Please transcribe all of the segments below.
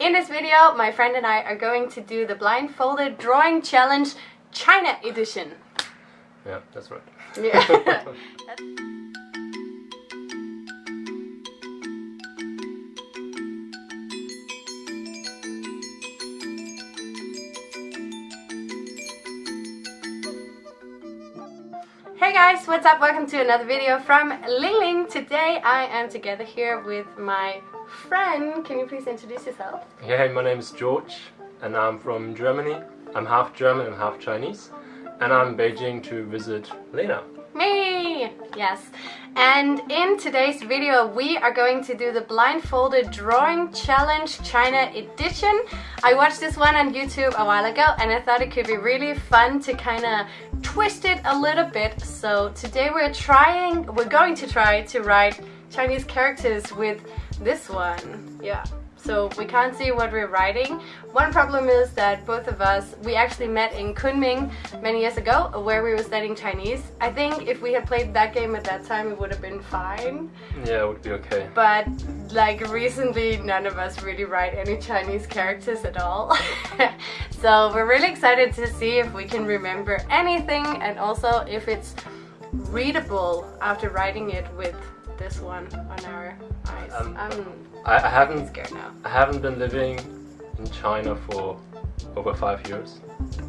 In this video, my friend and I are going to do the blindfolded drawing challenge China edition. Yeah, that's right. Yeah. Hey guys, what's up? Welcome to another video from Ling Ling. Today I am together here with my friend. Can you please introduce yourself? Yeah, hey, my name is George, and I'm from Germany. I'm half German and half Chinese, and I'm in Beijing to visit Lena. Me! Yes. And in today's video, we are going to do the blindfolded drawing challenge China edition. I watched this one on YouTube a while ago and I thought it could be really fun to kind of twist it a little bit. So today we're trying, we're going to try to write Chinese characters with this one. Yeah so we can't see what we're writing. One problem is that both of us, we actually met in Kunming many years ago where we were studying Chinese. I think if we had played that game at that time it would have been fine. Yeah, it would be okay. But like recently none of us really write any Chinese characters at all. so we're really excited to see if we can remember anything and also if it's readable after writing it with this one on our eyes. Um, I, I haven't scared now. I haven't been living in China for over five years.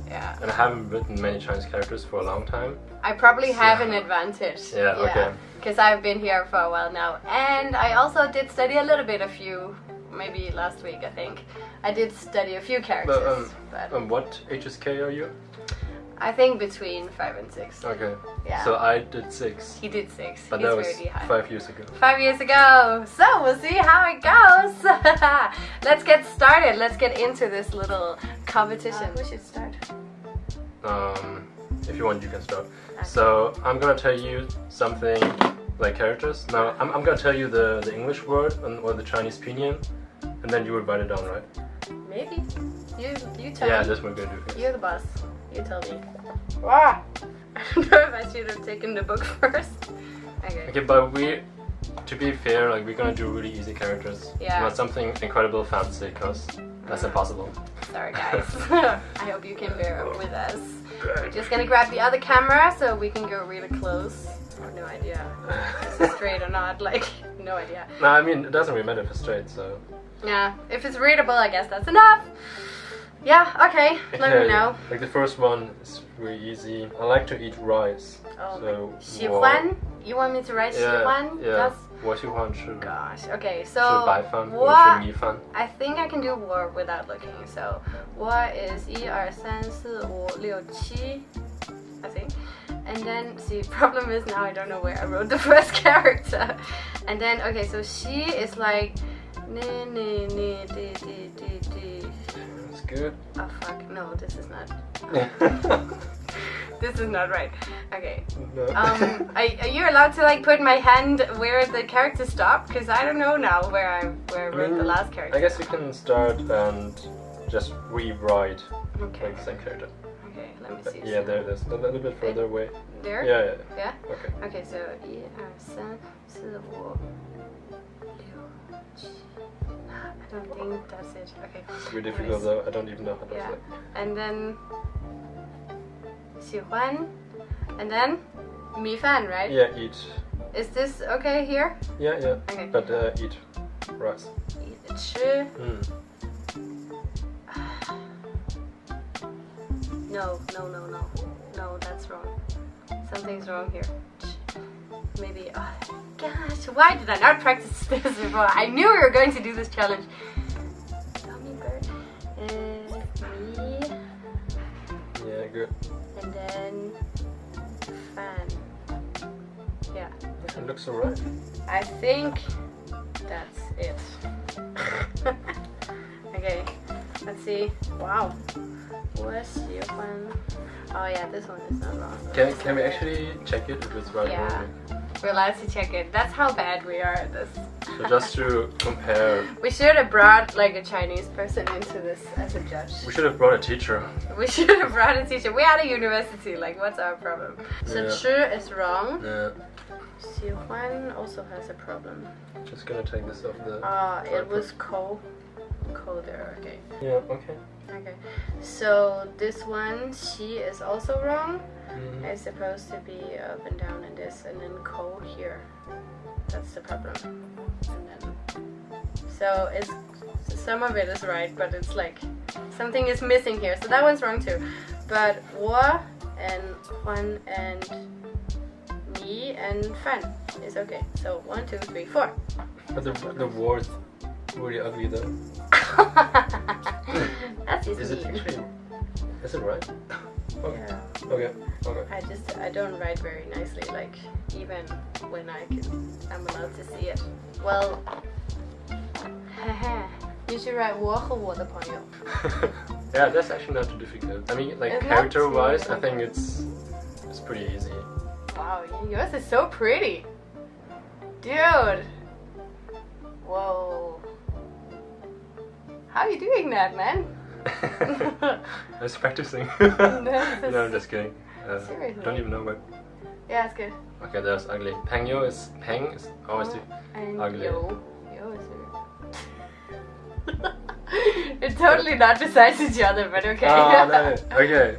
Yeah. And I haven't written many Chinese characters for a long time. I probably have an advantage. Yeah, yeah. okay. Because I've been here for a while now. And I also did study a little bit, a few, maybe last week I think. I did study a few characters. But, um, but um, what HSK are you? I think between five and six. Okay. Yeah. So I did six. He did six. But He's that was five years ago. Five years ago. So we'll see how it goes. Let's get started. Let's get into this little competition. Uh, who should start? Um, if you want, you can start. Okay. So I'm gonna tell you something like characters. Now I'm, I'm gonna tell you the the English word and, or the Chinese pinyin, and then you will write it down, right? Maybe. You you tell yeah, me. Yeah, that's what we're gonna do. You're the boss. You tell me. Ah! I don't know if I should have taken the book first. Okay. Okay, but we, to be fair, like we're gonna do really easy characters. Yeah. Not something incredible fancy, because that's impossible. Sorry guys. I hope you can bear with us. We're just gonna grab the other camera so we can go really close. I have no idea if this is straight or not, like, no idea. No, I mean, it doesn't really matter if it's straight, so... Yeah, if it's readable, I guess that's enough. Yeah, okay, let me know. Like the first one is really easy. I like to eat rice. Oh, so 喜欢? You want me to write 喜欢? Yeah, yeah. 我喜欢吃. Gosh, okay, so 吃白饭 what, 吃米饭. I think I can do war without looking. So what is 1, 2, 3, 4, 5, 6, 7, I think. And then, see, problem is now I don't know where I wrote the first character. And then, okay, so she is like, ne, ne, ne, de, de, de, de good. Oh fuck, no, this is not. this is not right. Okay. No. Um, are, are, you allowed to like put my hand where the character stopped? Because I don't know now where I where I wrote the last character. I guess you can start and just rewrite okay. like the same character. Okay, let me see. Yeah, there it is. A little bit further away. There? Yeah, yeah. Yeah? Okay. Okay, so 1, 2, 3, 4, 5, 6, 7, I don't think that's it. Okay. It's really difficult though. I don't even know how to yeah. say. And then 喜欢 and then 米饭, right? Yeah, eat. Is this okay here? Yeah, yeah. Okay. But uh, eat rice. Eat 吃 Mm. no, no, no, no. No, that's wrong. Something's wrong here. Maybe. Oh, gosh, why did I not practice this before? I knew we were going to do this challenge. Tommy Bird is me. Yeah, good. And then fan. Yeah. It looks alright. I think that's it. okay, let's see. Wow. Where's your fan? Oh yeah, this one is not wrong. Can, can we actually check it if it's right? Yeah. We're allowed to check it. That's how bad we are at this. So just to compare. We should have brought like a Chinese person into this as a judge. We should have brought a teacher. We should have brought a teacher. We're at a university, like what's our problem? So yeah. is wrong. Yeah. 喜欢 also has a problem. Just gonna take this off the. Ah, uh, it was cold. colder. Okay. Yeah, okay. Okay. So this one, she is also wrong. Mhm. It's supposed to be up and down in this, and then cold here. That's the problem. And then, so it's some of it is right, but it's like something is missing here. So that one's wrong too. But wa and Juan and me and Fan is okay. So one, two, three, four. But the the war is really ugly though. That's easy. Is it actually? Is it right? Yeah. Okay. Okay. I just I don't write very nicely. Like even when I can, I'm allowed to see it. Well, you should write 我和我的朋友. yeah, that's actually not too difficult. I mean, like It's not character wise, too I think it's it's pretty easy. Wow, yours is so pretty, dude. Whoa. How are you doing that, man? I was practicing. No, I'm just kidding. Uh, Seriously? Don't even know what. Yeah, it's good. Okay, that's ugly. Pengyo is peng is always the And Ugly. yo, yo is it? It's totally not besides each other, but okay. Ah, no. Okay.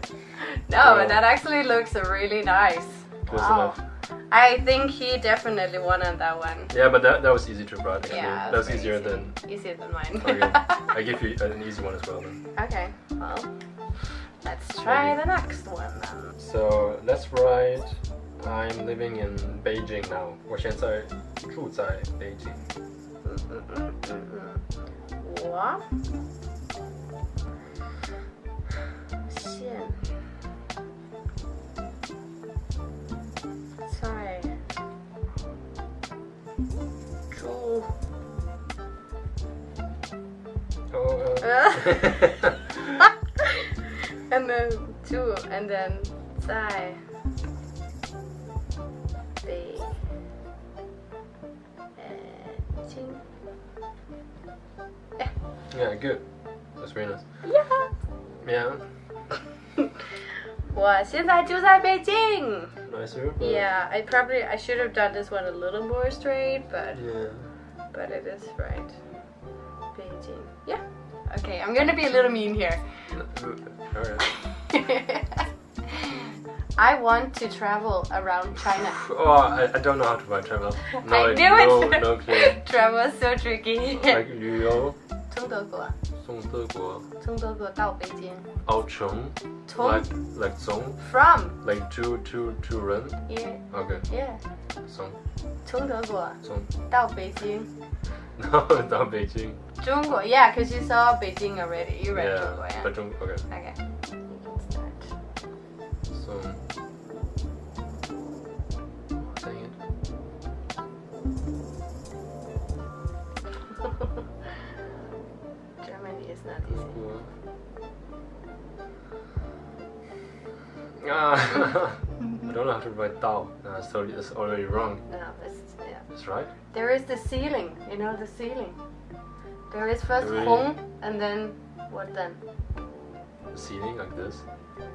No, but that actually looks really nice. Close wow. enough. I think he definitely won on that one. Yeah, but that, that was easy to write actually. Yeah, that was very easier easy. than. Easier than mine. Okay. I give you an easy one as well then. okay, well, let's try the next one then. So let's write. I'm living in Beijing now. 我现在住在北京。我现 and then two, and then 在北京 yeah, good. That's very nice. Yeah. Yeah, 我现在住在北京 nicer. But Yeah, I probably I should have done this one a little more straight, but Yeah. but it is right. Beijing. Yeah. Okay, I'm gonna be a little mean here. Alright. I want to travel around China. Oh, I, I don't know how to write travel. No, I like, knew no, it. no clue. travel is so tricky. Like 旅游从德国，从德国从德国到北京。到从从 like like 从 from like to to to run. yeah Okay. yeah 从从德国从到北京。 no, it's not Beijing. Zhongguo, yeah, because you saw Beijing already. You read yeah, Zhongguo, yeah. But okay. Okay. So. Dang it. Germany is not easy. Ah. I don't know how to write Tao. No, it's, it's already wrong. No, it's, yeah. It's right. There is the ceiling, you know, the ceiling. There is first Hong, and then what then? The ceiling, like this.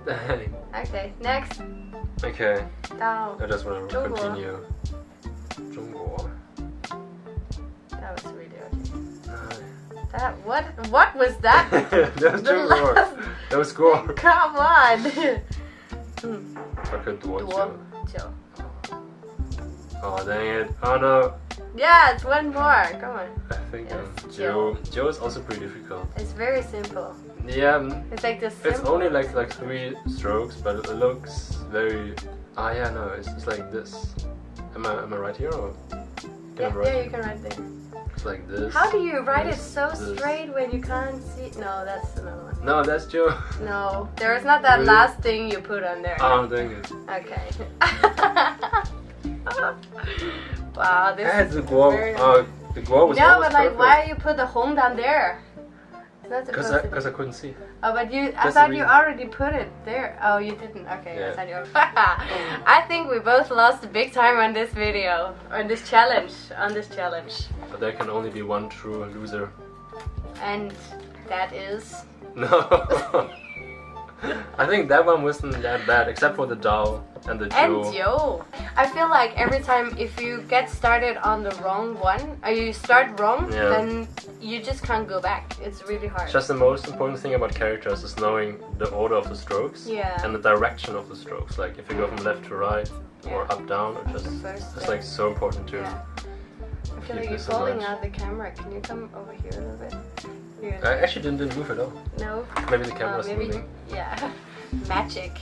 okay, next. Okay. Tao. I just want to continue. That was really that, what, what was that? that was Zhongguo. That was cool. Come on. hmm. Taka Duo Oh dang it. Oh no. Yeah, it's one more. Come on. I think um, Joe Joe is also pretty difficult. It's very simple. Yeah. Um, it's like this. It's only like like three strokes, but it looks very. Ah yeah, no, it's, it's like this. Am I am I right here or? yeah, yeah here? you can write there. It's like this. How do you write this, it so this. straight when you can't see? No, that's another. No, that's Joe. No, there is not that Really? last thing you put on there. Oh dang it. Okay. wow, this Eh, is very- Uh, the guo was No, but like, why you put the home down there? Because I, cause I couldn't see. Oh, but you. I That's the thought you already put it there. Oh, you didn't. Okay, Yeah. I thought you. I think we both lost big time on this video, on this challenge, on this challenge, But there can only be one true loser. and that is. No. I think that one wasn't that bad, except for the doll. and the jewel. And Joe. yo, I feel like every time if you get started on the wrong one, or you start wrong, Yeah. then you just can't go back. It's really hard. Just the most important thing about characters is knowing the order of the strokes Yeah. and the direction of the strokes. Like if you go from left to right or up down, or just it's like so important to. Yeah. I feel like you're falling mind. out the camera. Can you come over here a little bit? Here. I actually didn't, didn't move at all. No. Maybe the Uh, camera's maybe, moving. yeah, magic.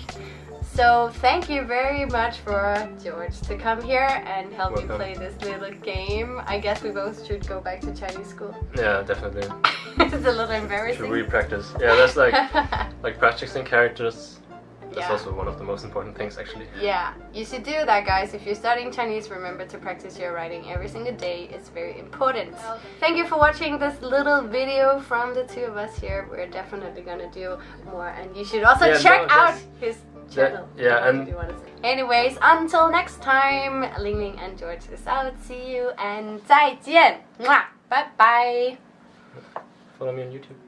So thank you very much for George to come here and help me Welcome. play this little game. I guess we both should go back to Chinese school. Yeah, definitely. it's a little embarrassing. Should embarrassing. re-practice. Yeah, that's like like practicing characters. That's Yeah. also one of the most important things, actually. yeah, you should do that, guys. If you're studying Chinese, remember to practice your writing every single day. It's very important. Thank you for watching this little video from the two of us here. We're definitely gonna do more, and you should also Yeah, check no, out that's- his that- channel. yeah, What and- you wanna anyways, until next time, Ling Ling and George is out. See you and 再见，Mwah. bye bye. Follow me on YouTube.